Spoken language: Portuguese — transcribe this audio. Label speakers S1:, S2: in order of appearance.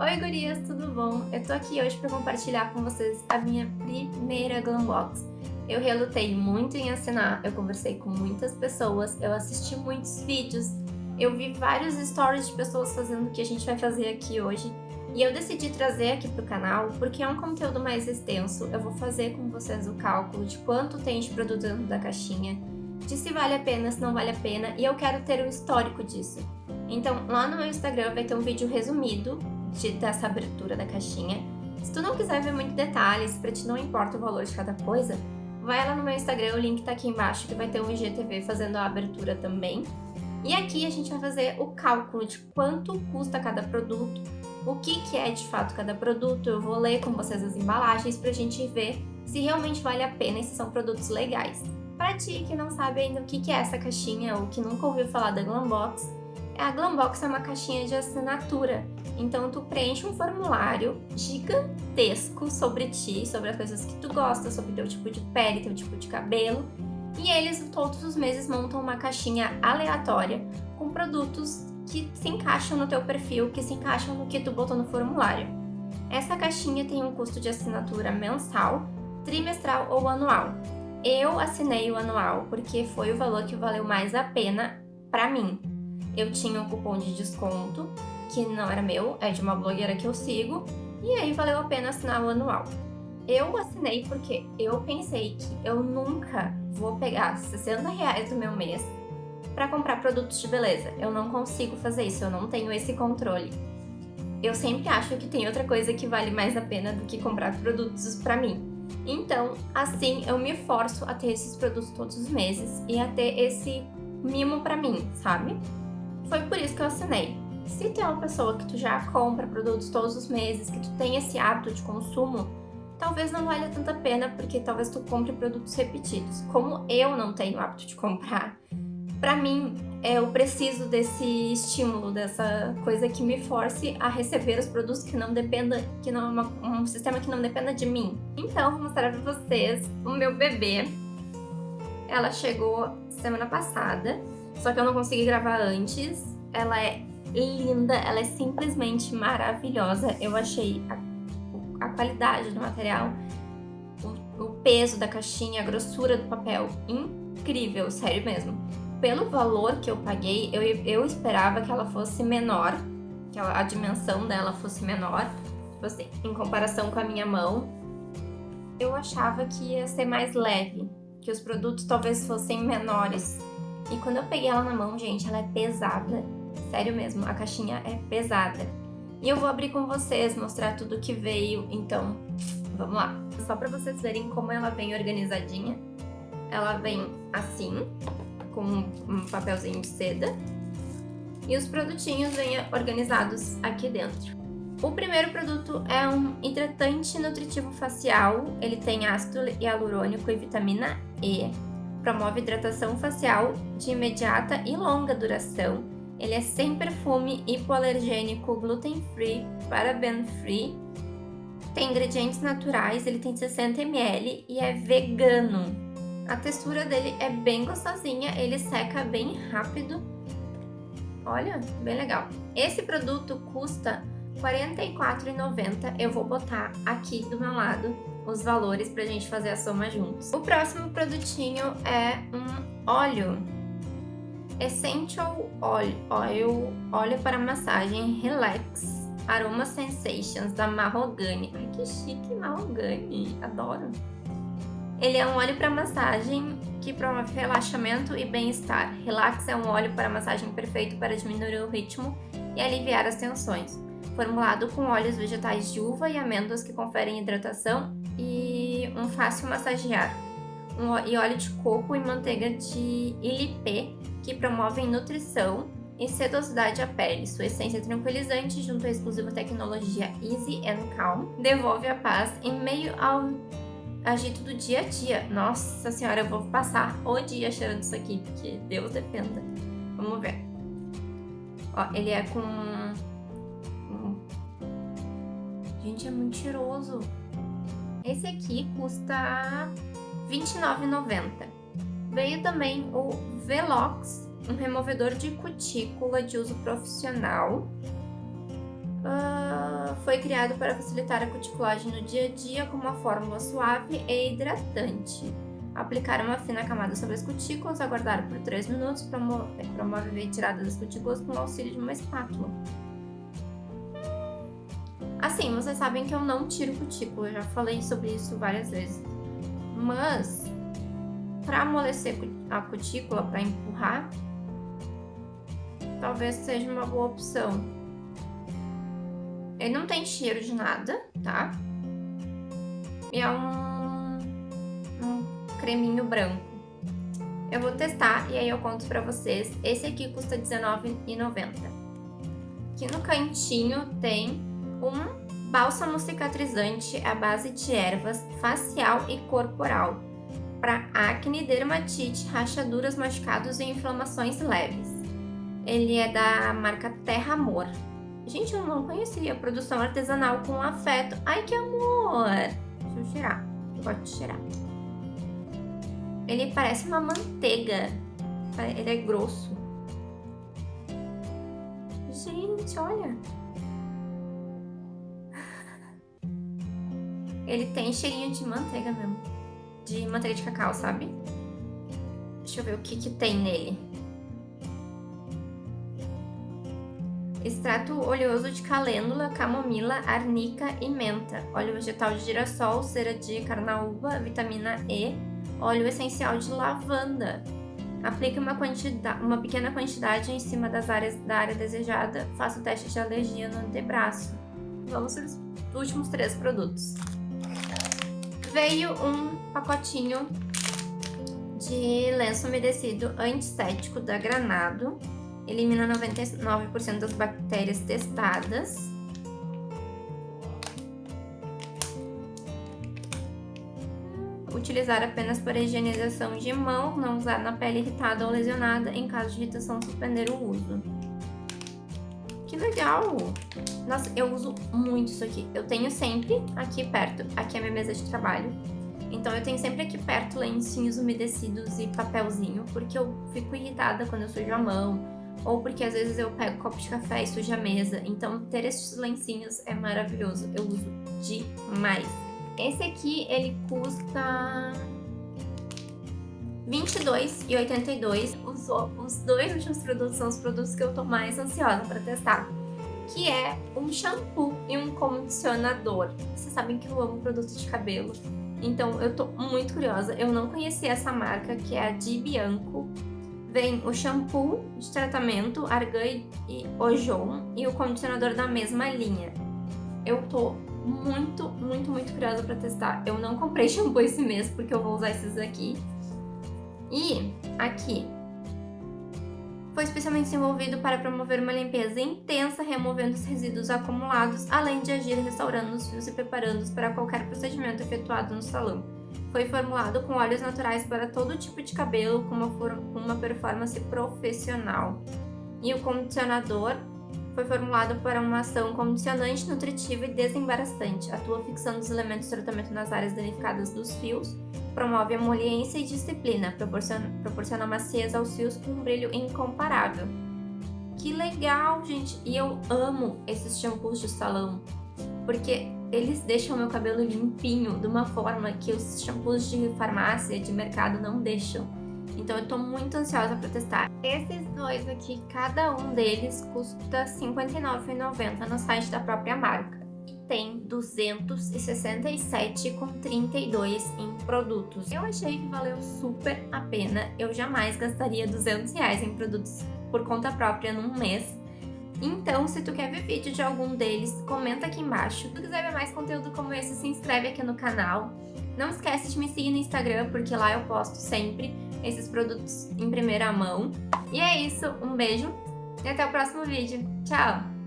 S1: Oi gurias, tudo bom? Eu tô aqui hoje para compartilhar com vocês a minha primeira Glambox. Eu relutei muito em assinar, eu conversei com muitas pessoas, eu assisti muitos vídeos, eu vi vários stories de pessoas fazendo o que a gente vai fazer aqui hoje e eu decidi trazer aqui pro canal porque é um conteúdo mais extenso, eu vou fazer com vocês o cálculo de quanto tem de produto dentro da caixinha, de se vale a pena, se não vale a pena e eu quero ter um histórico disso. Então lá no meu Instagram vai ter um vídeo resumido de, dessa abertura da caixinha. Se tu não quiser ver muito detalhes, pra ti não importa o valor de cada coisa, vai lá no meu Instagram, o link tá aqui embaixo, que vai ter um IGTV fazendo a abertura também. E aqui a gente vai fazer o cálculo de quanto custa cada produto, o que, que é de fato cada produto, eu vou ler com vocês as embalagens pra gente ver se realmente vale a pena e se são produtos legais. Pra ti que não sabe ainda o que, que é essa caixinha ou que nunca ouviu falar da Glambox, a Glambox é uma caixinha de assinatura, então tu preenche um formulário gigantesco sobre ti, sobre as coisas que tu gosta, sobre teu tipo de pele, teu tipo de cabelo, e eles todos os meses montam uma caixinha aleatória com produtos que se encaixam no teu perfil, que se encaixam no que tu botou no formulário. Essa caixinha tem um custo de assinatura mensal, trimestral ou anual. Eu assinei o anual porque foi o valor que valeu mais a pena para mim eu tinha um cupom de desconto, que não era meu, é de uma blogueira que eu sigo, e aí valeu a pena assinar o anual. Eu assinei porque eu pensei que eu nunca vou pegar 60 reais do meu mês para comprar produtos de beleza. Eu não consigo fazer isso, eu não tenho esse controle. Eu sempre acho que tem outra coisa que vale mais a pena do que comprar produtos para mim. Então, assim, eu me forço a ter esses produtos todos os meses e a ter esse mimo para mim, sabe? Foi por isso que eu assinei. Se tu é uma pessoa que tu já compra produtos todos os meses, que tu tem esse hábito de consumo, talvez não valha tanta pena, porque talvez tu compre produtos repetidos. Como eu não tenho hábito de comprar, para mim, eu preciso desse estímulo, dessa coisa que me force a receber os produtos que não dependa, que não é uma, um sistema que não dependa de mim. Então, vou mostrar pra vocês o meu bebê. Ela chegou semana passada só que eu não consegui gravar antes. Ela é linda, ela é simplesmente maravilhosa. Eu achei a, a qualidade do material, o, o, peso da caixinha, a grossura do papel incrível, sério mesmo. Pelo valor que eu paguei, eu, eu esperava que ela fosse menor, que a, dimensão dela fosse menor, tipo assim, em comparação com a minha mão. Eu achava que ia ser mais leve, que os produtos talvez fossem menores e quando eu peguei ela na mão, gente, ela é pesada. Sério mesmo, a caixinha é pesada. E eu vou abrir com vocês, mostrar tudo que veio, então vamos lá. Só pra vocês verem como ela vem organizadinha. Ela vem assim, com um papelzinho de seda. E os produtinhos vêm organizados aqui dentro. O primeiro produto é um hidratante nutritivo facial. Ele tem ácido hialurônico e vitamina E promove hidratação facial de imediata e longa duração. Ele é sem perfume, hipoalergênico, gluten-free, paraben-free, tem ingredientes naturais, ele tem 60 ml e é vegano. A textura dele é bem gostosinha, ele seca bem rápido. Olha, bem legal. Esse produto custa R$ 44,90. Eu vou botar aqui do meu lado os valores pra gente fazer a soma juntos. O próximo produtinho é um óleo. Essential Oil, oil óleo para massagem Relax Aroma Sensations da Mahogany. Ai, que chique Mahogany, adoro. Ele é um óleo para massagem que promove relaxamento e bem-estar. Relax é um óleo para massagem perfeito para diminuir o ritmo e aliviar as tensões formulado com óleos vegetais de uva e amêndoas que conferem hidratação e um fácil massagear, um, e óleo de coco e manteiga de ilipê que promovem nutrição e sedosidade à pele. Sua essência tranquilizante, junto à exclusiva tecnologia Easy and Calm, devolve a paz em meio ao agito do dia a dia. Nossa senhora, eu vou passar o dia cheirando isso aqui, porque Deus defenda. Vamos ver. Ó, ele é com Gente, é muito cheiroso. Esse aqui custa R$29,90. Veio também o Velox, um removedor de cutícula de uso profissional. Uh, foi criado para facilitar a cuticulagem no dia a dia com uma fórmula suave e hidratante. Aplicar uma fina camada sobre as cutículas, aguardar por 3 minutos, promover a retirada das cutículas com o auxílio de uma espátula. Assim, vocês sabem que eu não tiro cutícula, eu já falei sobre isso várias vezes. Mas, para amolecer a cutícula, para empurrar, talvez seja uma boa opção. Ele não tem cheiro de nada, tá? E é um, um creminho branco. Eu vou testar e aí eu conto pra vocês. Esse aqui custa R$19,90. Aqui no cantinho tem um bálsamo cicatrizante à base de ervas facial e corporal para acne, dermatite, rachaduras, machucados e inflamações leves. Ele é da marca Terra Amor. Gente, eu não conhecia produção artesanal com afeto. Ai, que amor! Deixa eu cheirar. Eu gosto de cheirar. Ele parece uma manteiga. Ele é grosso. Gente, olha. Ele tem cheirinho de manteiga mesmo. De manteiga de cacau, sabe? Deixa eu ver o que que tem nele. Extrato oleoso de calêndula, camomila, arnica e menta. Óleo vegetal de girassol, cera de carnaúba, vitamina E. Óleo essencial de lavanda. Aplique uma, quantidade, uma pequena quantidade em cima das áreas da área desejada. Faça o teste de alergia no antebraço. Vamos os últimos três produtos veio um pacotinho de lenço umedecido antisséptico da Granado. Elimina 99% das bactérias testadas. Utilizar apenas para higienização de mão, não usar na pele irritada ou lesionada. Em caso de irritação, suspender o uso. Legal! Nossa, eu uso muito isso aqui. Eu tenho sempre aqui perto, aqui é minha mesa de trabalho. Então eu tenho sempre aqui perto lencinhos umedecidos e papelzinho, porque eu fico irritada quando eu sujo a mão, ou porque às vezes eu pego copo de café e sujo a mesa. Então ter esses lencinhos é maravilhoso, eu uso demais. Esse aqui, ele custa R$22,82. Os, os dois últimos produtos são os produtos que eu tô mais ansiosa para testar. Que é um shampoo e um condicionador. Vocês sabem que eu amo produtos de cabelo. Então eu tô muito curiosa. Eu não conhecia essa marca, que é a Di Bianco. Vem o shampoo de tratamento Argan e Ojon e o condicionador da mesma linha. Eu tô muito, muito, muito curiosa para testar. Eu não comprei shampoo esse mês porque eu vou usar esses aqui. E aqui, foi especialmente desenvolvido para promover uma limpeza intensa, removendo os resíduos acumulados, além de agir restaurando os fios e preparando-os para qualquer procedimento efetuado no salão. Foi formulado com óleos naturais para todo tipo de cabelo, com uma, com uma performance profissional. E o condicionador foi formulado para uma ação condicionante, nutritiva e desembaraçante. Atua fixando os elementos de tratamento nas áreas danificadas dos fios, promove emoliência e disciplina, proporciona, proporciona maciez aos fios com um brilho incomparável. Que legal, gente! E eu amo esses shampoos de salão, porque eles deixam meu cabelo limpinho de uma forma que os shampoos de farmácia, de mercado não deixam. Então eu tô muito ansiosa pra testar. Esses dois aqui, cada um deles custa R$ 59,90 no site da própria marca. E tem 267,32 em produtos. Eu achei que valeu super a pena. Eu jamais gastaria 200 reais em produtos por conta própria num mês. Então, se tu quer ver vídeo de algum deles, comenta aqui embaixo. Se tu quiser ver mais conteúdo como esse, se inscreve aqui no canal. Não esquece de me seguir no Instagram, porque lá eu posto sempre esses produtos em primeira mão. E é isso, um beijo e até o próximo vídeo. Tchau!